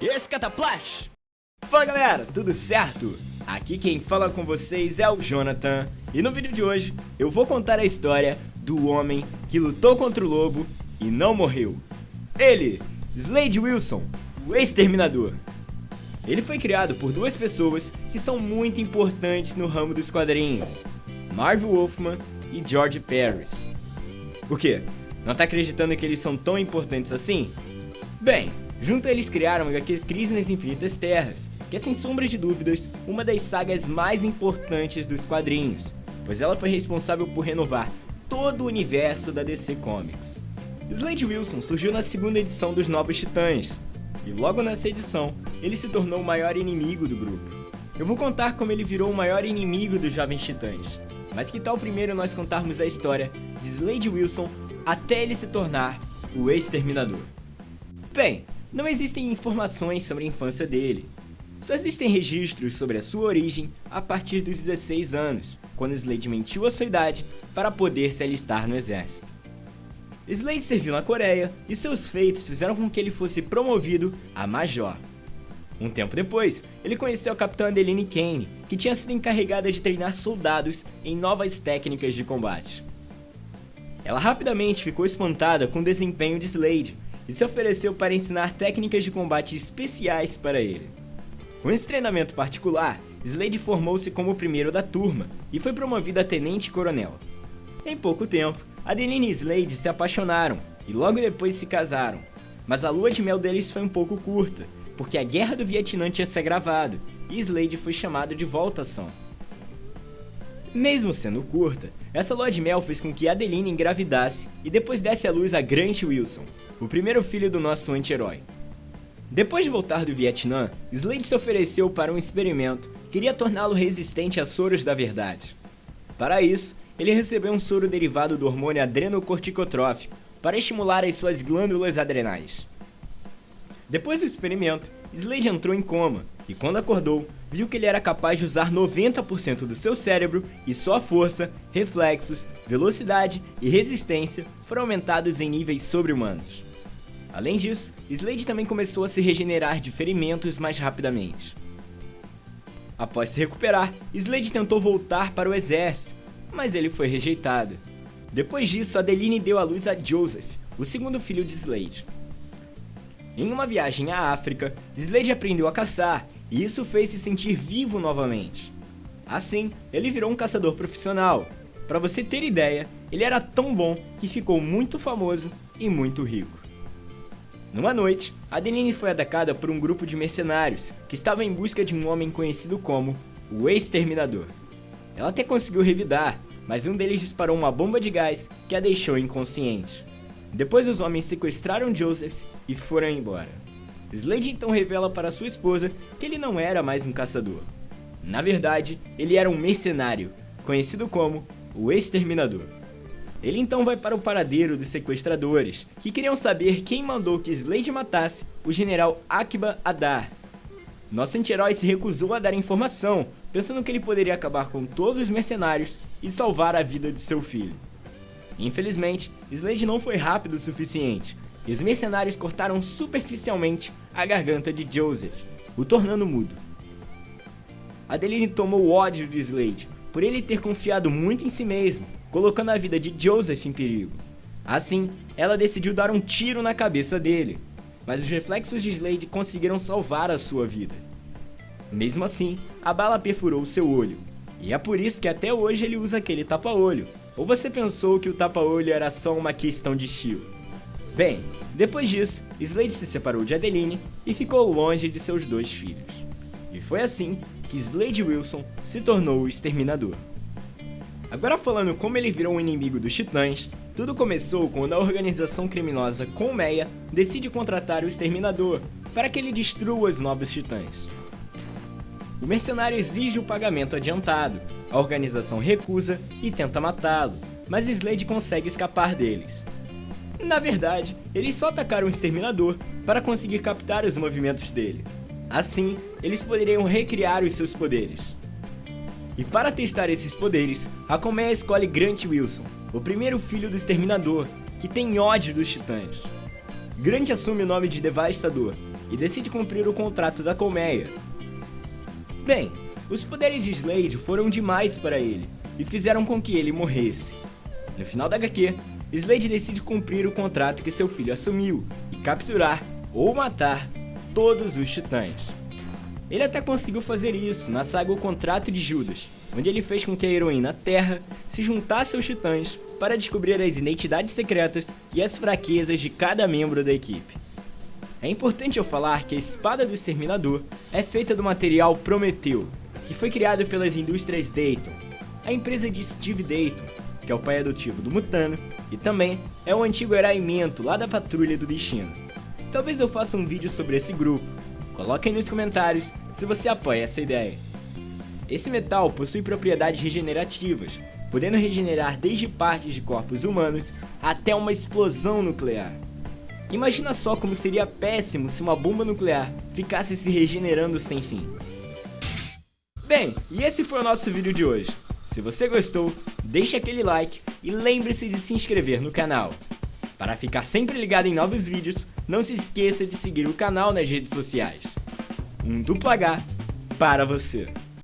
Esse Cataplash! Fala galera, tudo certo? Aqui quem fala com vocês é o Jonathan e no vídeo de hoje eu vou contar a história do homem que lutou contra o lobo e não morreu. Ele, Slade Wilson, o exterminador. Ele foi criado por duas pessoas que são muito importantes no ramo dos quadrinhos, Marvel Wolfman e George Paris. O quê? Não tá acreditando que eles são tão importantes assim? Bem, junto eles criaram a HQ Crise nas Infinitas Terras, que é sem sombra de dúvidas uma das sagas mais importantes dos quadrinhos, pois ela foi responsável por renovar todo o universo da DC Comics. Slade Wilson surgiu na segunda edição dos Novos Titãs, e logo nessa edição, ele se tornou o maior inimigo do grupo. Eu vou contar como ele virou o maior inimigo dos Jovens Titãs, mas que tal primeiro nós contarmos a história de Slade Wilson até ele se tornar o Exterminador? Bem, não existem informações sobre a infância dele. Só existem registros sobre a sua origem a partir dos 16 anos, quando Slade mentiu a sua idade para poder se alistar no exército. Slade serviu na Coreia e seus feitos fizeram com que ele fosse promovido a Major. Um tempo depois, ele conheceu a capitã Adeline Kane, que tinha sido encarregada de treinar soldados em novas técnicas de combate. Ela rapidamente ficou espantada com o desempenho de Slade e se ofereceu para ensinar técnicas de combate especiais para ele. Com esse treinamento particular, Slade formou-se como o primeiro da turma e foi promovido a tenente-coronel. Em pouco tempo, Adeline e Slade se apaixonaram e logo depois se casaram, mas a lua de mel deles foi um pouco curta, porque a guerra do Vietnã tinha se agravado e Slade foi chamado de volta à ação. Mesmo sendo curta, essa lua de mel fez com que Adeline engravidasse e depois desse à luz a Grant Wilson, o primeiro filho do nosso anti-herói. Depois de voltar do Vietnã, Slade se ofereceu para um experimento, queria torná-lo resistente a soros da verdade. Para isso, ele recebeu um soro derivado do hormônio adrenocorticotrófico para estimular as suas glândulas adrenais. Depois do experimento, Slade entrou em coma e quando acordou, viu que ele era capaz de usar 90% do seu cérebro e sua força, reflexos, velocidade e resistência foram aumentados em níveis sobre-humanos. Além disso, Slade também começou a se regenerar de ferimentos mais rapidamente. Após se recuperar, Slade tentou voltar para o exército, mas ele foi rejeitado. Depois disso, Adeline deu à luz a Joseph, o segundo filho de Slade. Em uma viagem à África, Slade aprendeu a caçar e isso fez se sentir vivo novamente. Assim, ele virou um caçador profissional. Para você ter ideia, ele era tão bom que ficou muito famoso e muito rico. Numa noite, Adeline foi atacada por um grupo de mercenários que estava em busca de um homem conhecido como o Exterminador. Ela até conseguiu revidar, mas um deles disparou uma bomba de gás que a deixou inconsciente. Depois os homens sequestraram Joseph e foram embora. Slade então revela para sua esposa que ele não era mais um caçador. Na verdade, ele era um mercenário, conhecido como o Exterminador. Ele então vai para o paradeiro dos sequestradores, que queriam saber quem mandou que Slade matasse o general Akiba Adar. Nosso anti-herói se recusou a dar informação, pensando que ele poderia acabar com todos os mercenários e salvar a vida de seu filho. Infelizmente, Slade não foi rápido o suficiente, e os mercenários cortaram superficialmente a garganta de Joseph, o tornando mudo. Adeline tomou ódio de Slade, por ele ter confiado muito em si mesmo, colocando a vida de Joseph em perigo. Assim, ela decidiu dar um tiro na cabeça dele, mas os reflexos de Slade conseguiram salvar a sua vida. Mesmo assim, a bala perfurou seu olho, e é por isso que até hoje ele usa aquele tapa-olho. Ou você pensou que o tapa-olho era só uma questão de estilo? Bem, depois disso, Slade se separou de Adeline e ficou longe de seus dois filhos. E foi assim que Slade Wilson se tornou o Exterminador. Agora falando como ele virou um inimigo dos Titãs, tudo começou quando a organização criminosa Colmeia decide contratar o Exterminador para que ele destrua os novos Titãs. O mercenário exige o pagamento adiantado, a organização recusa e tenta matá-lo, mas Slade consegue escapar deles. Na verdade, eles só atacaram o exterminador para conseguir captar os movimentos dele. Assim, eles poderiam recriar os seus poderes. E para testar esses poderes, a colmeia escolhe Grant Wilson, o primeiro filho do exterminador, que tem ódio dos titãs. Grant assume o nome de Devastador, e decide cumprir o contrato da colmeia. Bem, os poderes de Slade foram demais para ele e fizeram com que ele morresse. No final da HQ, Slade decide cumprir o contrato que seu filho assumiu e capturar ou matar todos os titãs. Ele até conseguiu fazer isso na saga O Contrato de Judas, onde ele fez com que a heroína Terra se juntasse aos titãs para descobrir as identidades secretas e as fraquezas de cada membro da equipe. É importante eu falar que a espada do Exterminador é feita do material Prometeu, que foi criado pelas indústrias Dayton, a empresa de Steve Dayton, que é o pai adotivo do Mutano, e também é o antigo herói Mento lá da Patrulha do Destino. Talvez eu faça um vídeo sobre esse grupo, coloque aí nos comentários se você apoia essa ideia. Esse metal possui propriedades regenerativas, podendo regenerar desde partes de corpos humanos até uma explosão nuclear. Imagina só como seria péssimo se uma bomba nuclear ficasse se regenerando sem fim. Bem, e esse foi o nosso vídeo de hoje. Se você gostou, deixe aquele like e lembre-se de se inscrever no canal. Para ficar sempre ligado em novos vídeos, não se esqueça de seguir o canal nas redes sociais. Um duplo H para você.